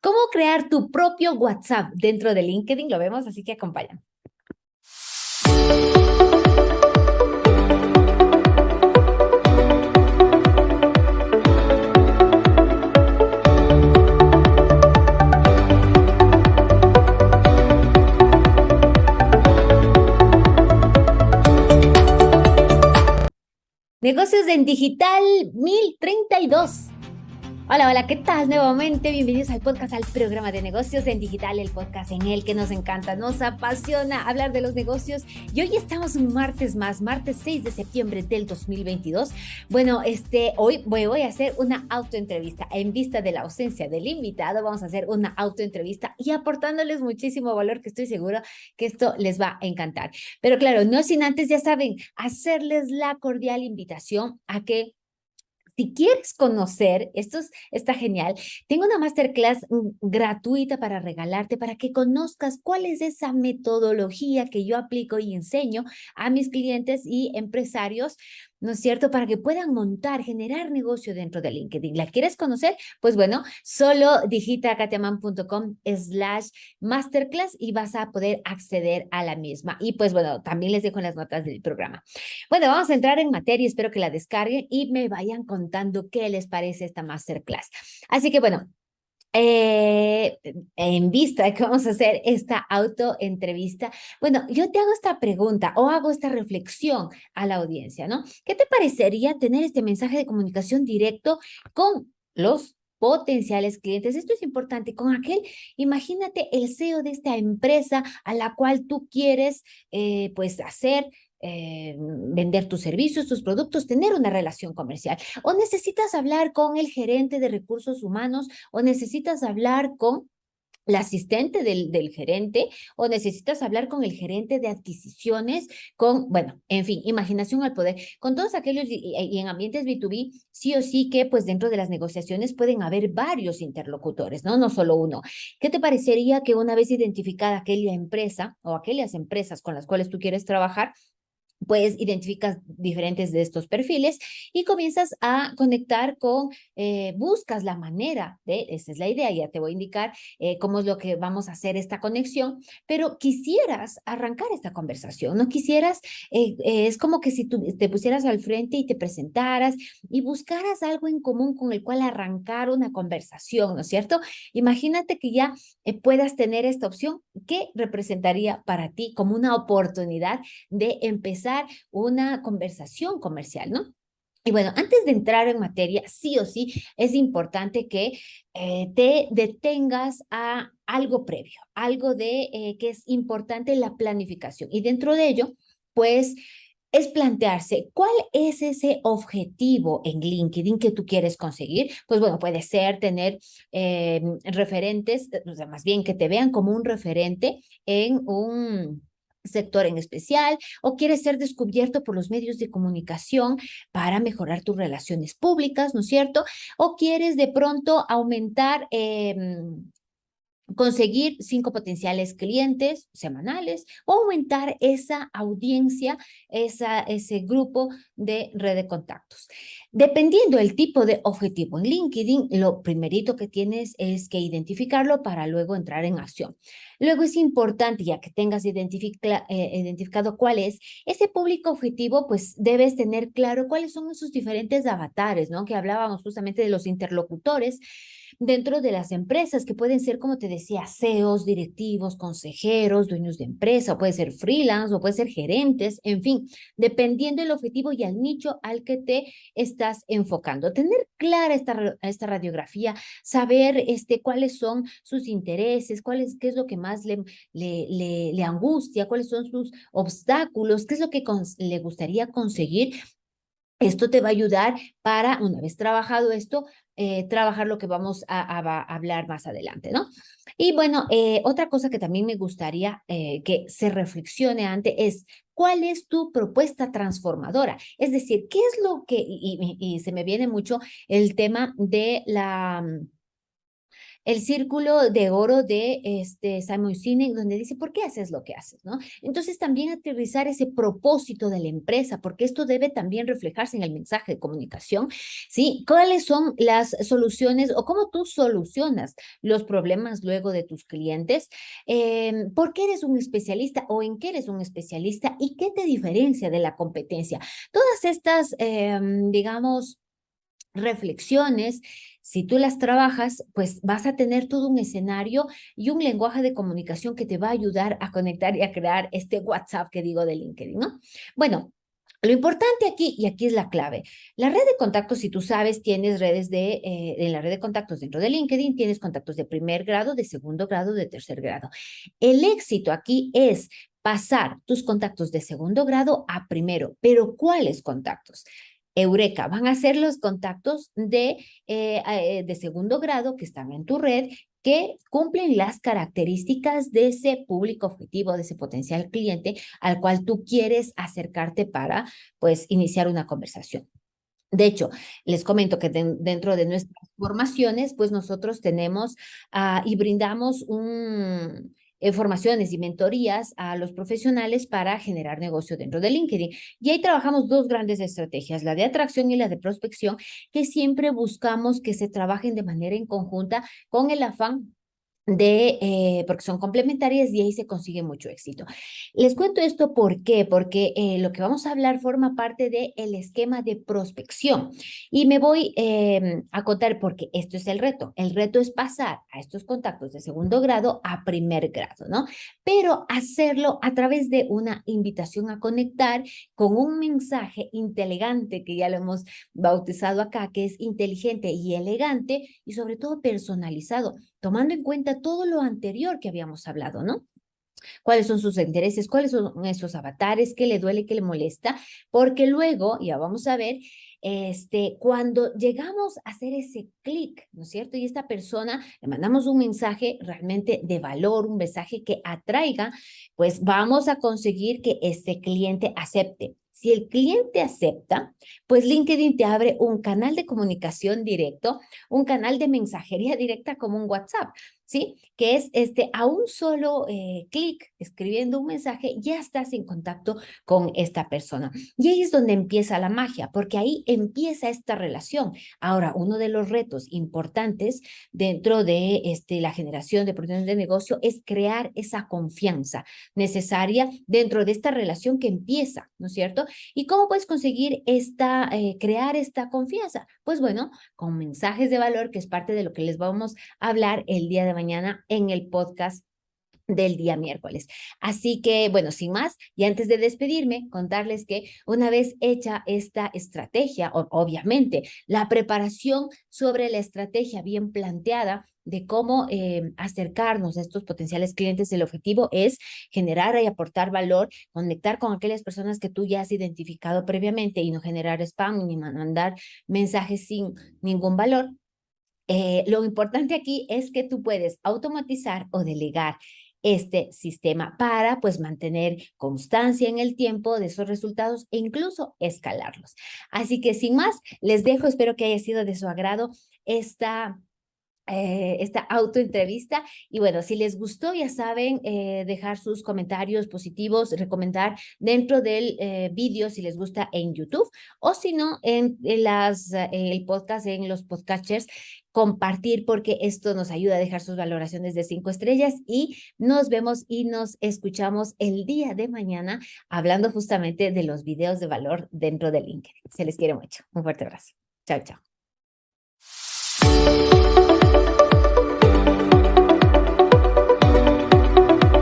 cómo crear tu propio WhatsApp dentro de LinkedIn, lo vemos, así que acompáñame. Negocios en Digital 1032. Hola, hola, ¿qué tal? Nuevamente, bienvenidos al podcast, al programa de negocios en digital, el podcast en el que nos encanta, nos apasiona hablar de los negocios. Y hoy estamos un martes más, martes 6 de septiembre del 2022. Bueno, este, hoy voy, voy a hacer una autoentrevista. En vista de la ausencia del invitado, vamos a hacer una autoentrevista y aportándoles muchísimo valor que estoy seguro que esto les va a encantar. Pero claro, no sin antes, ya saben, hacerles la cordial invitación a que si quieres conocer, esto está genial, tengo una masterclass mm, gratuita para regalarte, para que conozcas cuál es esa metodología que yo aplico y enseño a mis clientes y empresarios ¿no es cierto? Para que puedan montar, generar negocio dentro de LinkedIn. ¿La quieres conocer? Pues bueno, solo digita katiaman.com slash masterclass y vas a poder acceder a la misma. Y pues bueno, también les dejo en las notas del programa. Bueno, vamos a entrar en materia, espero que la descarguen y me vayan contando qué les parece esta masterclass. Así que bueno, eh, en vista de que vamos a hacer esta autoentrevista, bueno, yo te hago esta pregunta o hago esta reflexión a la audiencia, ¿no? ¿Qué te parecería tener este mensaje de comunicación directo con los potenciales clientes. Esto es importante. Con aquel, imagínate el CEO de esta empresa a la cual tú quieres, eh, pues, hacer eh, vender tus servicios, tus productos, tener una relación comercial. O necesitas hablar con el gerente de recursos humanos o necesitas hablar con la asistente del, del, gerente o necesitas hablar con el gerente de adquisiciones, con, bueno, en fin, imaginación al poder. Con todos aquellos y, y, en ambientes B2B, sí o sí que pues dentro de las negociaciones pueden haber varios interlocutores, ¿no? No solo uno. ¿Qué te parecería que una vez identificada aquella empresa o aquellas empresas con las cuales tú quieres trabajar, pues identificas diferentes de estos perfiles y comienzas a conectar con, eh, buscas la manera de, esa es la idea, ya te voy a indicar eh, cómo es lo que vamos a hacer esta conexión, pero quisieras arrancar esta conversación, no quisieras, eh, es como que si tú te pusieras al frente y te presentaras y buscaras algo en común con el cual arrancar una conversación, ¿no es cierto? Imagínate que ya puedas tener esta opción, ¿qué representaría para ti como una oportunidad de empezar una conversación comercial, ¿no? Y bueno, antes de entrar en materia, sí o sí, es importante que eh, te detengas a algo previo, algo de eh, que es importante la planificación. Y dentro de ello, pues, es plantearse cuál es ese objetivo en LinkedIn que tú quieres conseguir. Pues bueno, puede ser tener eh, referentes, o sea, más bien que te vean como un referente en un sector en especial o quieres ser descubierto por los medios de comunicación para mejorar tus relaciones públicas, ¿no es cierto? O quieres de pronto aumentar eh, conseguir cinco potenciales clientes semanales o aumentar esa audiencia, esa, ese grupo de red de contactos. Dependiendo del tipo de objetivo en LinkedIn, lo primerito que tienes es que identificarlo para luego entrar en acción. Luego es importante, ya que tengas eh, identificado cuál es ese público objetivo, pues debes tener claro cuáles son esos diferentes avatares, ¿no? Que hablábamos justamente de los interlocutores, dentro de las empresas, que pueden ser, como te decía, CEOs, directivos, consejeros, dueños de empresa, o puede ser freelance, o puede ser gerentes, en fin, dependiendo del objetivo y al nicho al que te estás enfocando. Tener clara esta, esta radiografía, saber este, cuáles son sus intereses, cuál es, qué es lo que más le, le, le, angustia, cuáles son sus obstáculos, qué es lo que le gustaría conseguir esto te va a ayudar para, una vez trabajado esto, eh, trabajar lo que vamos a, hablar más adelante, ¿no? Y bueno, eh, otra cosa que también me gustaría eh, que se reflexione antes es, ¿cuál es tu propuesta transformadora? Es decir, ¿qué es lo que, y, y se me viene mucho el tema de la el círculo de oro de este Simon Sinek, donde dice, ¿por qué haces lo que haces? ¿no? Entonces también aterrizar ese propósito de la empresa, porque esto debe también reflejarse en el mensaje de comunicación, ¿sí? ¿Cuáles son las soluciones o cómo tú solucionas los problemas luego de tus clientes? Eh, ¿Por qué eres un especialista o en qué eres un especialista y qué te diferencia de la competencia? Todas estas, eh, digamos, reflexiones, si tú las trabajas, pues vas a tener todo un escenario y un lenguaje de comunicación que te va a ayudar a conectar y a crear este WhatsApp que digo de LinkedIn, ¿no? Bueno, lo importante aquí, y aquí es la clave, la red de contactos, si tú sabes, tienes redes de, eh, en la red de contactos dentro de LinkedIn, tienes contactos de primer grado, de segundo grado, de tercer grado. El éxito aquí es pasar tus contactos de segundo grado a primero, pero ¿cuáles contactos? Eureka, van a ser los contactos de, eh, eh, de segundo grado que están en tu red que cumplen las características de ese público objetivo, de ese potencial cliente al cual tú quieres acercarte para, pues, iniciar una conversación. De hecho, les comento que dentro de nuestras formaciones, pues nosotros tenemos ah, y brindamos un, formaciones y mentorías a los profesionales para generar negocio dentro de LinkedIn. Y ahí trabajamos dos grandes estrategias, la de atracción y la de prospección, que siempre buscamos que se trabajen de manera en conjunta con el afán de, eh, porque son complementarias y ahí se consigue mucho éxito. Les cuento esto ¿por? Porque eh, lo que vamos a hablar forma parte del el esquema de prospección y me voy em, a contar porque esto es el reto. El reto es pasar a estos contactos de segundo grado a primer grado, ¿no? Pero hacerlo a través de una invitación a conectar con un mensaje inteligente que ya lo hemos bautizado acá, que es inteligente y elegante y sobre todo personalizado tomando en cuenta todo lo anterior que habíamos hablado, ¿no? cuáles son sus intereses, cuáles son esos avatares, qué le duele, qué le molesta, porque luego, ya vamos a ver, este, cuando llegamos a hacer ese clic, ¿no es cierto? Y esta persona le mandamos un mensaje realmente de valor, un mensaje que atraiga, pues vamos a conseguir que este cliente acepte. Si el cliente acepta, pues LinkedIn te abre un canal de comunicación directo, un canal de mensajería directa como un WhatsApp. ¿Sí? Que es este, a un solo eh, clic escribiendo un mensaje, ya estás en contacto con esta persona. Y ahí es donde empieza la magia, porque ahí empieza esta relación. Ahora, uno de los retos importantes dentro de este, la generación de oportunidades de negocio es crear esa confianza necesaria dentro de esta relación que empieza, ¿no es cierto? ¿Y cómo puedes conseguir esta, eh, crear esta confianza? Pues bueno, con mensajes de valor, que es parte de lo que les vamos a hablar el día de mañana en el podcast del día miércoles. Así que, bueno, sin más, y antes de despedirme, contarles que una vez hecha esta estrategia, obviamente, la preparación sobre la estrategia bien planteada de cómo eh, acercarnos a estos potenciales clientes, el objetivo es generar y aportar valor, conectar con aquellas personas que tú ya has identificado previamente y no generar spam ni mandar mensajes sin ningún valor, eh, lo importante aquí es que tú puedes automatizar o delegar este sistema para pues mantener constancia en el tiempo de esos resultados e incluso escalarlos. Así que sin más, les dejo, espero que haya sido de su agrado esta eh, esta autoentrevista. Y bueno, si les gustó, ya saben, eh, dejar sus comentarios positivos, recomendar dentro del eh, vídeo si les gusta en YouTube o si no, en, las, el podcast, en los podcasters, compartir porque esto nos ayuda a dejar sus valoraciones de cinco estrellas y nos vemos y nos escuchamos el día de mañana hablando justamente de los videos de valor dentro de LinkedIn. Se les quiere mucho. Un fuerte abrazo. Chao, chao.